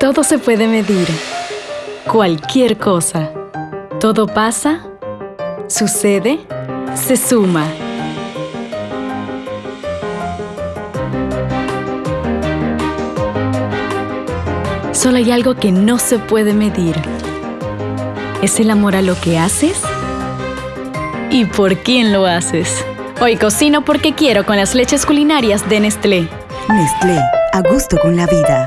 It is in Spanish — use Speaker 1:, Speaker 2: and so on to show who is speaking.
Speaker 1: Todo se puede medir. Cualquier cosa. Todo pasa, sucede, se suma. Solo hay algo que no se puede medir. Es el amor a lo que haces y por quién lo haces. Hoy cocino porque quiero con las leches culinarias de Nestlé.
Speaker 2: Nestlé, a gusto con la vida.